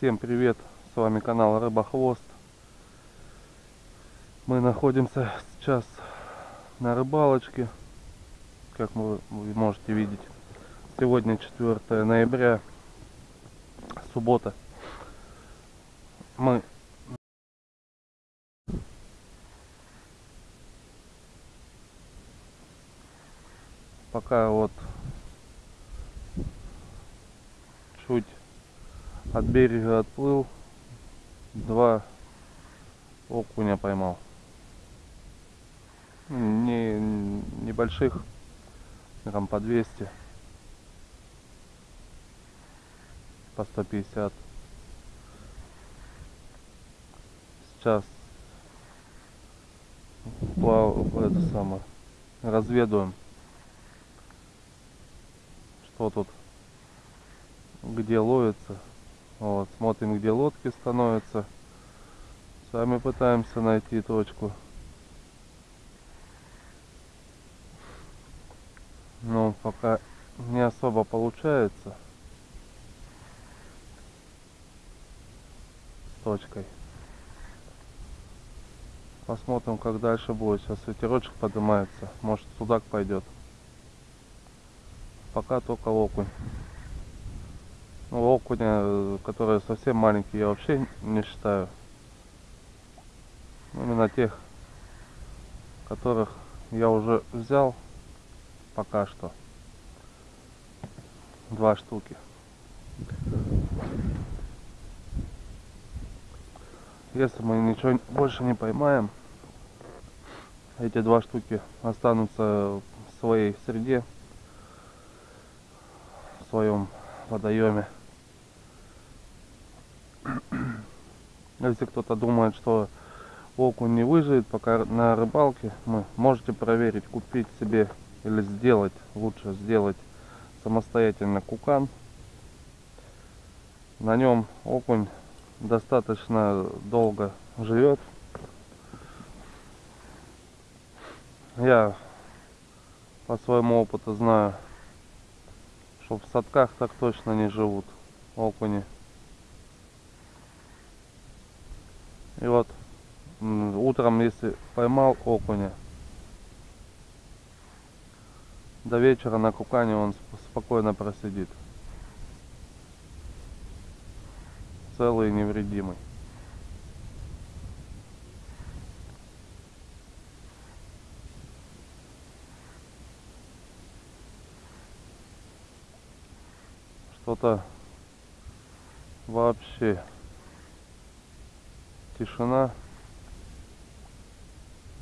Всем привет! С вами канал Рыбохвост. Мы находимся сейчас на рыбалочке, как вы можете видеть. Сегодня 4 ноября, суббота. Мы пока вот чуть от берега отплыл, два окуня поймал. Не, небольших, грамм по 200, по 150. Сейчас плав, это самое, разведываем, что тут, где ловится. Вот, смотрим, где лодки становятся. Сами пытаемся найти точку. Но пока не особо получается. С точкой. Посмотрим, как дальше будет. Сейчас ветерочек поднимается. Может, судак пойдет. Пока только окунь. Ну, окуня, которые совсем маленькие, я вообще не считаю. Именно тех, которых я уже взял пока что. Два штуки. Если мы ничего больше не поймаем, эти два штуки останутся в своей среде, в своем водоеме. Если кто-то думает, что окунь не выживет пока на рыбалке, вы можете проверить, купить себе или сделать, лучше сделать самостоятельно кукан. На нем окунь достаточно долго живет. Я по своему опыту знаю, что в садках так точно не живут окуни. И вот утром, если поймал окуня, до вечера на кукане он спокойно просидит. Целый и невредимый. Что-то вообще тишина.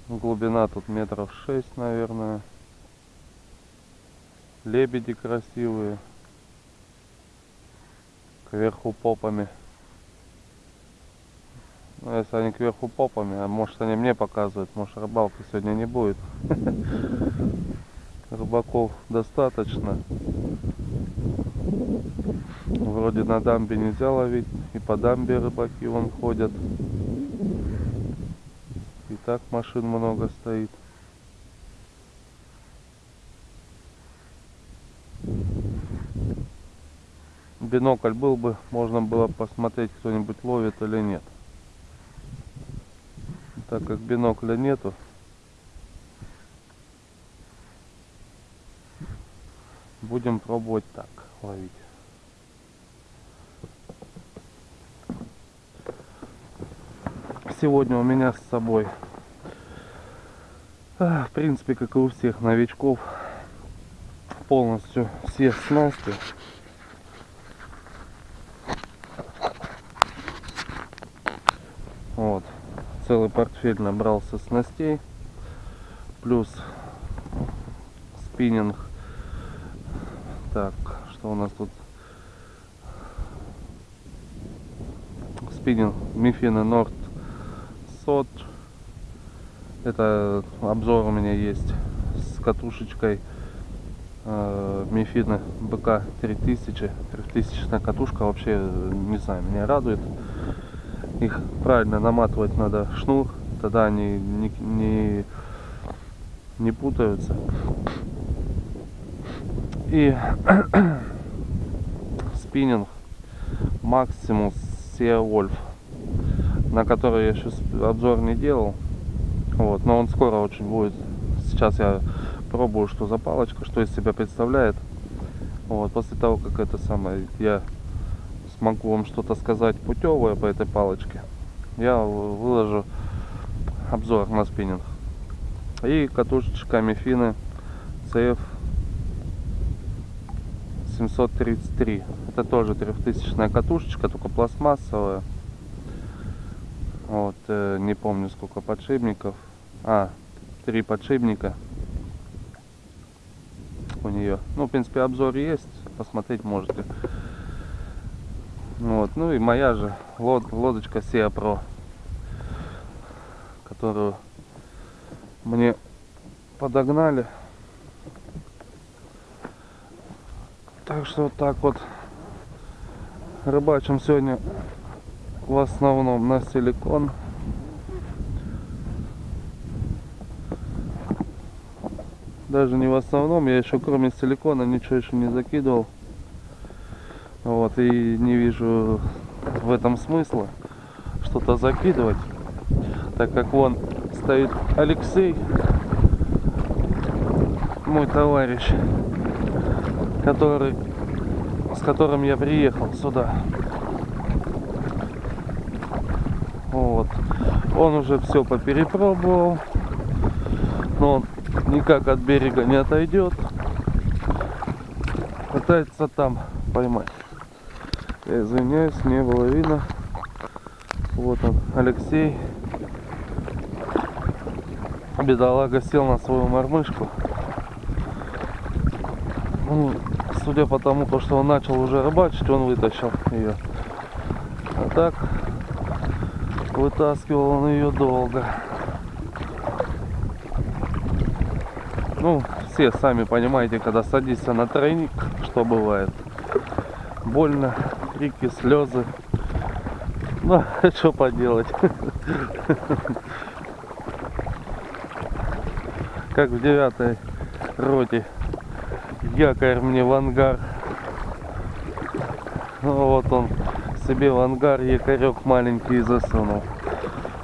Глубина тут метров шесть, наверное. Лебеди красивые. Кверху попами. Ну, если они кверху попами, а может они мне показывают, может рыбалки сегодня не будет. Рыбаков достаточно. Вроде на дамбе нельзя ловить, и по дамбе рыбаки вон ходят. Так машин много стоит. Бинокль был бы, можно было посмотреть, кто-нибудь ловит или нет. Так как бинокля нету, будем пробовать так ловить. сегодня у меня с собой, в принципе, как и у всех новичков, полностью все снасти. Вот, целый портфель набрался снастей, плюс спиннинг. Так, что у нас тут? Спиннинг Мифина Норд 500 это обзор у меня есть с катушечкой э, Мифина БК 3000 3000 катушка. Вообще не знаю меня радует. Их правильно наматывать надо шнур тогда они не, не, не путаются. И спиннинг Максимус Sierra Wolf, на который я сейчас обзор не делал. Вот, но он скоро очень будет. Сейчас я пробую, что за палочка, что из себя представляет. Вот, после того, как это самое, я смогу вам что-то сказать путевое по этой палочке, я выложу обзор на спиннинг. И катушечка Мифины CF 733. Это тоже трехтысячная катушечка, только пластмассовая. Вот, э, не помню сколько подшипников. А, три подшипника у нее. Ну, в принципе, обзор есть, посмотреть можете. Вот, ну и моя же лод, лодочка Sea Pro, которую мне подогнали. Так что вот так вот рыбачим сегодня в основном на силикон. Даже не в основном, я еще кроме силикона ничего еще не закидывал. Вот, и не вижу в этом смысла что-то закидывать. Так как вон стоит Алексей, мой товарищ, который, с которым я приехал сюда. Вот. Он уже все поперепробовал, но он никак от берега не отойдет. Пытается там поймать. Я извиняюсь, не было видно. Вот он, Алексей. Бедолага сел на свою мормышку. Ну, судя по тому, что он начал уже рыбачить, он вытащил ее. А так, вытаскивал он ее долго. Ну, все сами понимаете, когда садишься на тройник, что бывает. Больно, крики, слезы. Ну, что поделать. Как в девятой роте. Якорь мне в ангар. Ну, вот он себе в ангар якорек маленький засунул.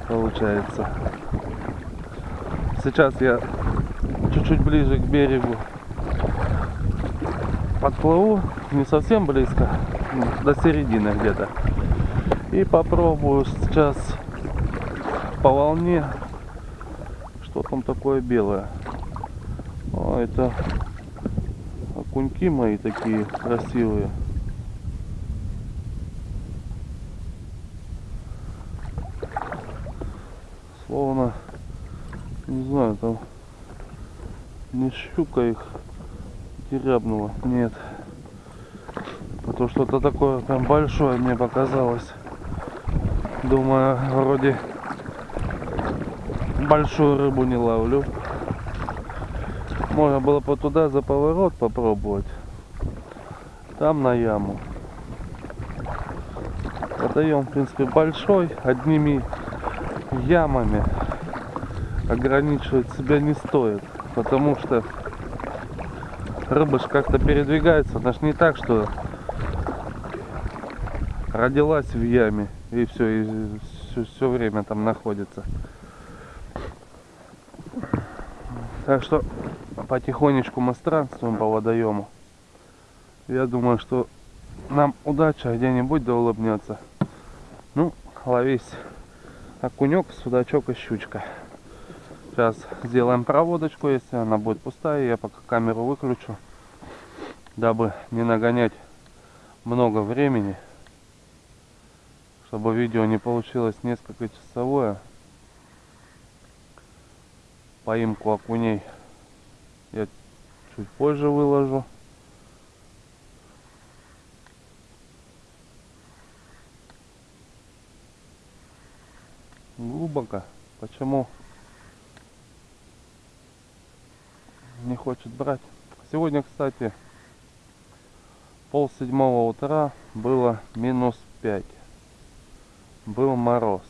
Получается. Сейчас я чуть-чуть ближе к берегу подплыву, не совсем близко, до середины где-то. И попробую сейчас по волне, что там такое белое. О, это окуньки мои такие красивые. Словно, не знаю, там не щука их дерябнула. Нет. А то что-то такое прям большое мне показалось. Думаю, вроде большую рыбу не ловлю. Можно было бы туда за поворот попробовать. Там на яму. Водоем, в принципе, большой. Одними ямами ограничивать себя не стоит потому что рыба же как-то передвигается. Она же не так, что родилась в яме и все, и все, все время там находится. Так что потихонечку мы странствуем по водоему. Я думаю, что нам удача где-нибудь да улыбнется. Ну, ловись окунек, судачок и щучка. Сейчас сделаем проводочку, если она будет пустая, я пока камеру выключу, дабы не нагонять много времени, чтобы видео не получилось несколько часовое. Поимку окуней я чуть позже выложу. Глубоко. Почему? Не хочет брать. Сегодня, кстати, пол седьмого утра было минус 5. Был мороз.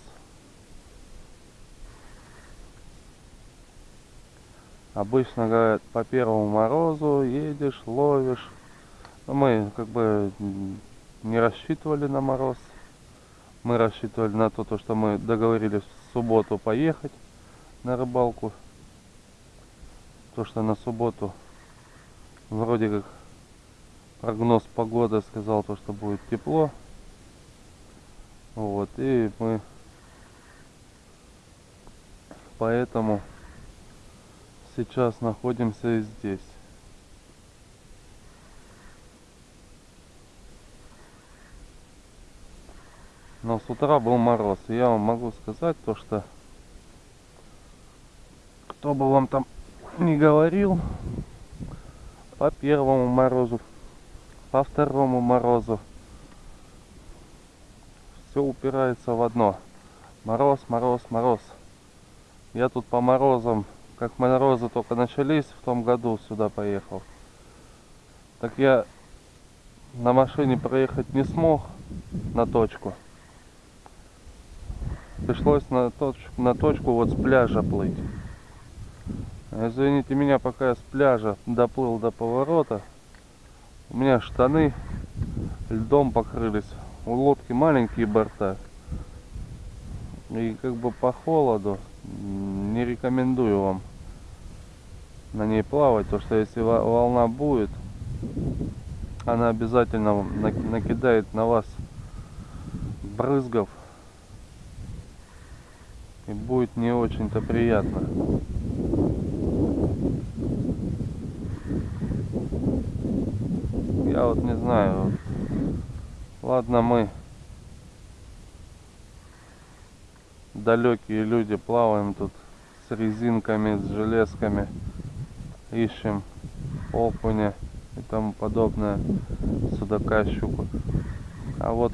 Обычно, говорят, по первому морозу едешь, ловишь. Но мы как бы не рассчитывали на мороз. Мы рассчитывали на то, то, что мы договорились в субботу поехать на рыбалку. То, что на субботу вроде как прогноз погоды сказал то, что будет тепло. Вот, и мы поэтому сейчас находимся здесь. Но с утра был мороз. И я вам могу сказать то, что кто бы вам там не говорил, по первому морозу, по второму морозу, все упирается в одно. Мороз, мороз, мороз. Я тут по морозам, как морозы только начались в том году сюда поехал. Так я на машине проехать не смог на точку. Пришлось на точку, на точку вот с пляжа плыть. Извините меня, пока я с пляжа доплыл до поворота, у меня штаны льдом покрылись. У лодки маленькие борта. И как бы по холоду не рекомендую вам на ней плавать, то что если волна будет, она обязательно накидает на вас брызгов и будет не очень-то приятно. Я вот не знаю. Ладно, мы далекие люди плаваем тут с резинками, с железками, ищем окуня и тому подобное, судака, щуку. А вот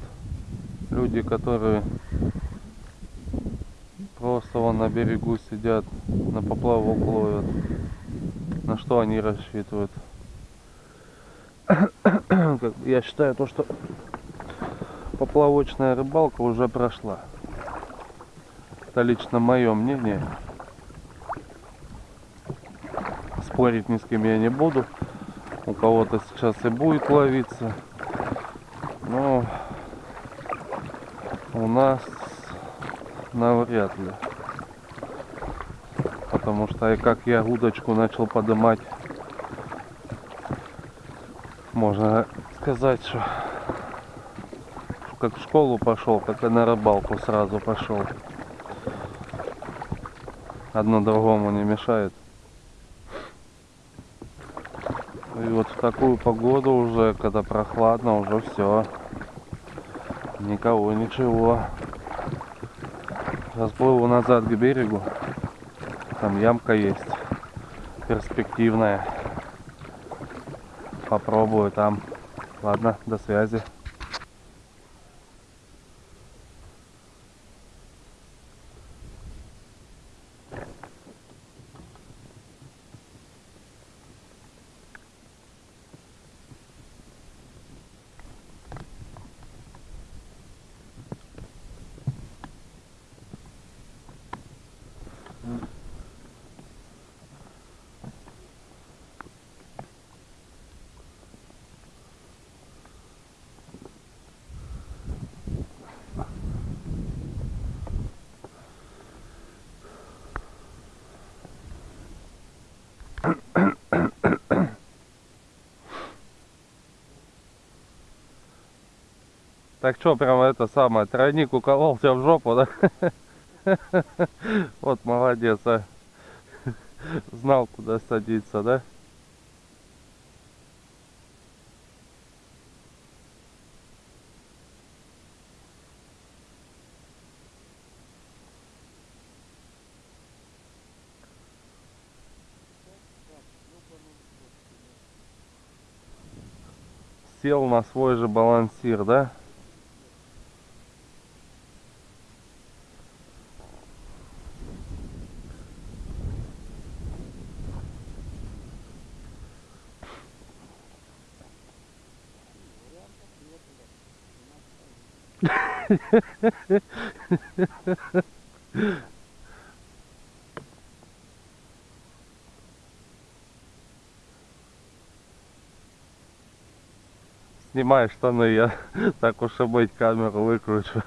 люди, которые просто вон на берегу сидят, на поплавок ловят, на что они рассчитывают? Я считаю то, что поплавочная рыбалка уже прошла. Это лично мое мнение. Спорить ни с кем я не буду. У кого-то сейчас и будет ловиться. Но у нас навряд ли. Потому что и как я удочку начал поднимать, можно сказать, что как в школу пошел, как и на рыбалку сразу пошел. Одно другому не мешает. И вот в такую погоду уже, когда прохладно, уже все. Никого, ничего. Расплыву назад к берегу. Там ямка есть. Перспективная. Попробую там. Ладно, до связи. Так что, прямо это самое, тройник тебя в жопу, да? Вот молодец, а. Знал, куда садиться, да? Сел на свой же балансир, да? Знімай штаны, ну, я так уж и быть камеру викручу.